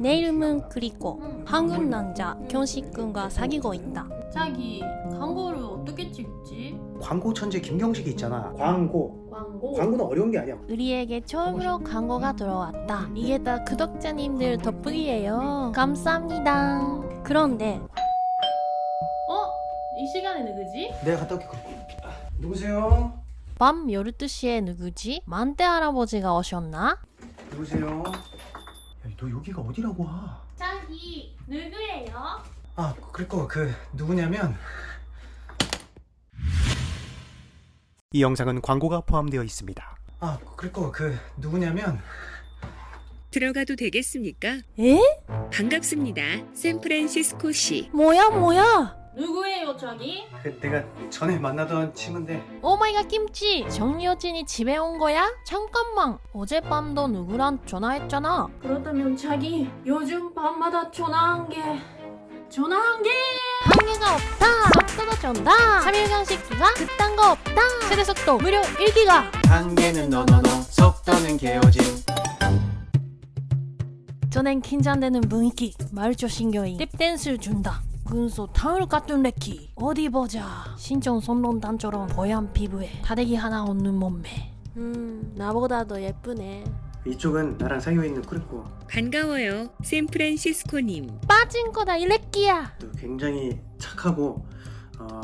내 이름은 그리코 한국 남자 경식군과 사귀고 있다 자기 광고를 어떻게 찍지? 광고 천재 김경식이 있잖아. 광고. 광고? 광고는 어려운 게 아니야. 우리에게 처음으로 광고가 들어왔다 이게 다 구독자님들 덕분이에요 감사합니다 그런데 어? 이 시간에 누구지? 내가 갔다 올게. 누구세요? 밤 12시에 누구지? 만대 할아버지가 오셨나? 누구세요? 야, 너 여기가 어디라고 와? 자기 누구예요? 아, 그리고 그 누구냐면 이 영상은 광고가 포함되어 있습니다. 아, 그리고 그 누구냐면 들어가도 되겠습니까? 에? 반갑습니다. 샌프란시스코 시. 뭐야 뭐야 누구예요 자기? 그 내가 전에 만나던 친구인데. oh my god 김치! 정여진이 집에 온 거야? 잠깐만! 어젯밤도 누구랑 전화했잖아. 그렇다면 자기 요즘 밤마다 전화한 게 전화한 게! 한계가 없다! 속도도 준다 3일 간식 기가 그딴 거 없다! 최대 속도 무려 1기가! 한계는 너너너 속도는 개오짐 전엔 긴장되는 분위기 말조 신경이 탭댄스를 준다 근소 타올 같은 레키 어디 보자 신종 선론단처럼 뽀얀 피부에 다대기 하나 없는 몸매 음 나보다 더 예쁘네 이쪽은 나랑 사귀어 있는 꾸리코. 반가워요. 샌프란시스코님. 빠진 거다 이 레끼야 또 굉장히 착하고 어,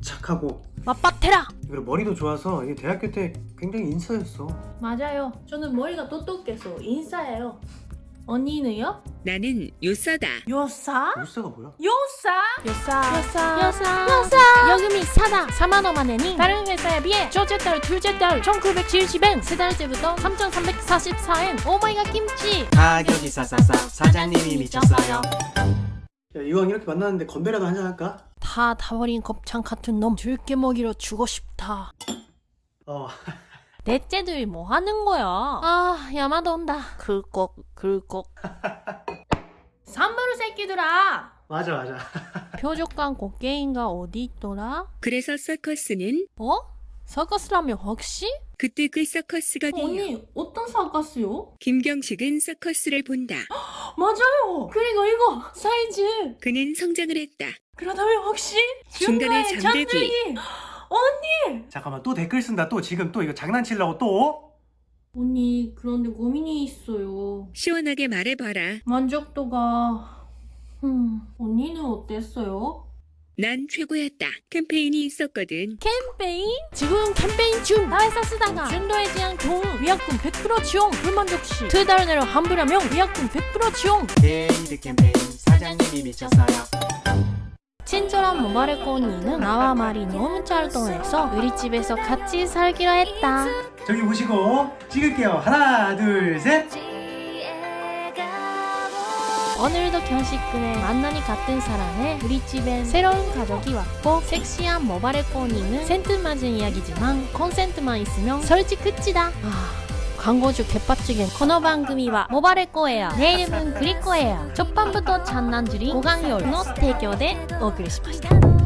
착하고 맞바테라 그리고 머리도 좋아서 이게 대학교 때 굉장히 인싸였어. 맞아요 저는 머리가 똑똑해서 인싸예요 언니는요? 나는 요서다. 요사? 울사가 뭐야? 요사? 여사? 여사. 여사. 여사. 여금이 싸다 4만원만 내니. 다른 회사에 비해 첫째 달 둘째 달 1970엔 세 달째부터 3344엔 오마이갓 김치. 가격이 싸싸싸 사장님이 미쳤어요. 야 이왕 이렇게 만났는데 건배라도 한잔 할까? 다 다버린 곱창 같은 놈 들깨 먹이로 주고 싶다. 어. 넷째들이 뭐 하는 거야? 아 야마도 온다. 긁꺽 긁꺽 산마루 새끼들아 맞아 맞아. 표적관 곡괭이가 어디 있더라? 그래서 서커스는 어? 서커스라면 혹시? 그때 그 서커스거든요. 언니 어떤 사갔어요? 김경식은 서커스를 본다. 맞아요 그리고 이거 사이즈 그는 성장을 했다. 그렇다면 혹시 중간에 중간에 잠들기. 잠들기 언니 잠깐만 또 댓글 쓴다 또 지금 또 이거 장난치려고 또? 언니 그런데 고민이 있어요 시원하게 말해봐라. 만족도가 음 언니는 어땠어요? 난 최고였다. 캠페인이 있었거든. 캠페인? 지금 캠페인 중! 다 회사 쓰다가 준도에 대한 경우 위약금 100% 지용 불만족 시 두 달 내로 환불하면 위약금 100% 지용 게이드 캠페인 사장님이 미쳤어요 친절한 모바일 꼬니는 나와 말이 너무 잘 통해서 우리 집에서 같이 살기로 했다 저기 보시고 찍을게요. 하나 둘 셋. 오늘도 경식군의 만남이 같은 사람에 우리 집엔 새로운 가족이 왔고 섹시한 모바일 꼬니는 센트 맞은 이야기지만 콘센트만 있으면 설치 끝이다 아... 광고주 개빡치겐 코너 방금이와 모바일 꼬예요 내 이름은 그리코예요 첫밤부터 장난들이 고강열 노提供でお送りしました